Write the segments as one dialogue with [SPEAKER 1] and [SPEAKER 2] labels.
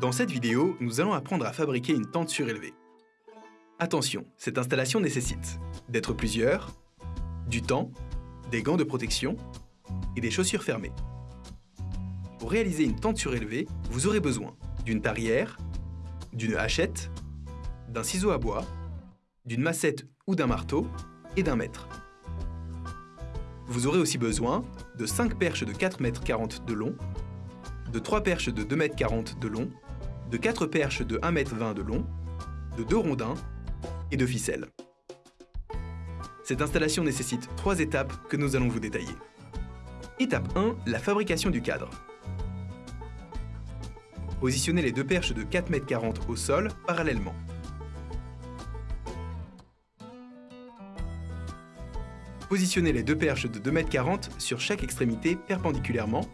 [SPEAKER 1] Dans cette vidéo, nous allons apprendre à fabriquer une tente surélevée. Attention, cette installation nécessite d'être plusieurs, du temps, des gants de protection et des chaussures fermées. Pour réaliser une tente surélevée, vous aurez besoin d'une tarière, d'une hachette, d'un ciseau à bois, d'une massette ou d'un marteau et d'un mètre. Vous aurez aussi besoin de 5 perches de 4,40 m de long, de 3 perches de 2,40 m de long, de 4 perches de 1,20 m de long, de 2 rondins et de ficelles. Cette installation nécessite 3 étapes que nous allons vous détailler. Étape 1, la fabrication du cadre. Positionnez les deux perches de 4,40 m au sol parallèlement. Positionnez les deux perches de 2,40 m sur chaque extrémité perpendiculairement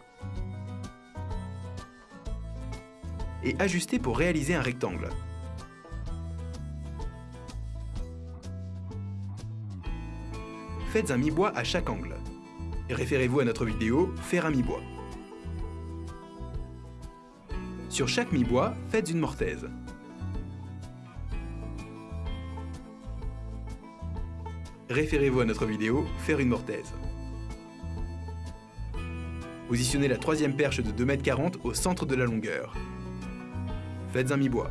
[SPEAKER 1] et ajustez pour réaliser un rectangle. Faites un mi-bois à chaque angle. Référez-vous à notre vidéo « Faire un mi-bois ». Sur chaque mi-bois, faites une mortaise. Référez-vous à notre vidéo « Faire une mortaise ». Positionnez la troisième perche de 2,40 m au centre de la longueur. Faites un mi-bois.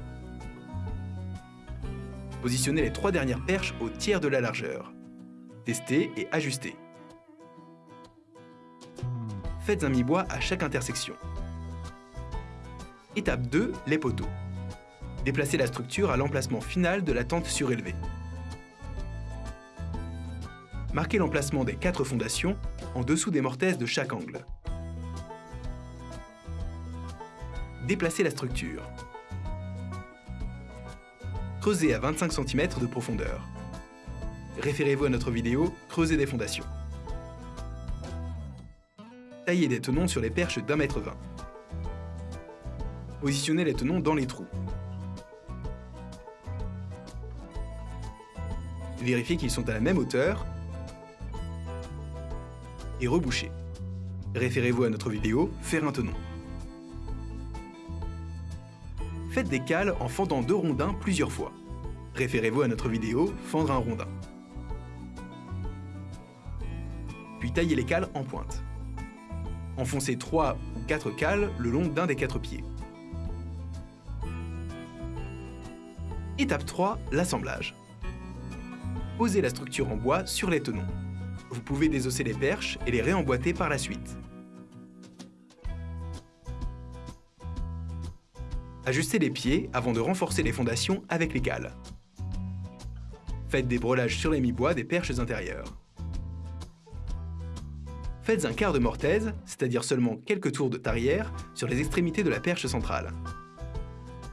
[SPEAKER 1] Positionnez les trois dernières perches au tiers de la largeur. Testez et ajustez. Faites un mi-bois à chaque intersection. Étape 2, les poteaux. Déplacez la structure à l'emplacement final de la tente surélevée. Marquez l'emplacement des quatre fondations en dessous des mortaises de chaque angle. Déplacez la structure. Creusez à 25 cm de profondeur. Référez-vous à notre vidéo « Creuser des fondations ». Taillez des tenons sur les perches d'un mètre vingt. Positionnez les tenons dans les trous. Vérifiez qu'ils sont à la même hauteur et rebouchez. Référez-vous à notre vidéo « Faire un tenon ». Faites des cales en fendant deux rondins plusieurs fois. Référez-vous à notre vidéo « Fendre un rondin ». Puis taillez les cales en pointe. Enfoncez 3 ou 4 cales le long d'un des quatre pieds. Étape 3, l'assemblage. Posez la structure en bois sur les tenons. Vous pouvez désosser les perches et les réemboîter par la suite. Ajustez les pieds avant de renforcer les fondations avec les cales. Faites des brelages sur les mi-bois des perches intérieures. Faites un quart de mortaise, c'est-à-dire seulement quelques tours de tarière, sur les extrémités de la perche centrale.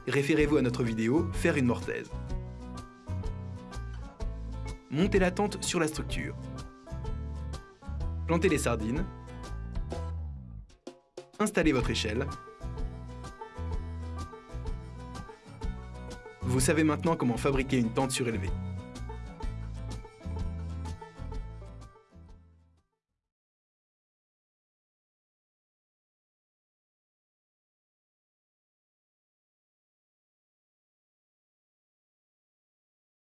[SPEAKER 1] Référez-vous à notre vidéo « Faire une mortaise ». Montez la tente sur la structure. Plantez les sardines. Installez votre échelle. Vous savez maintenant comment fabriquer une tente surélevée.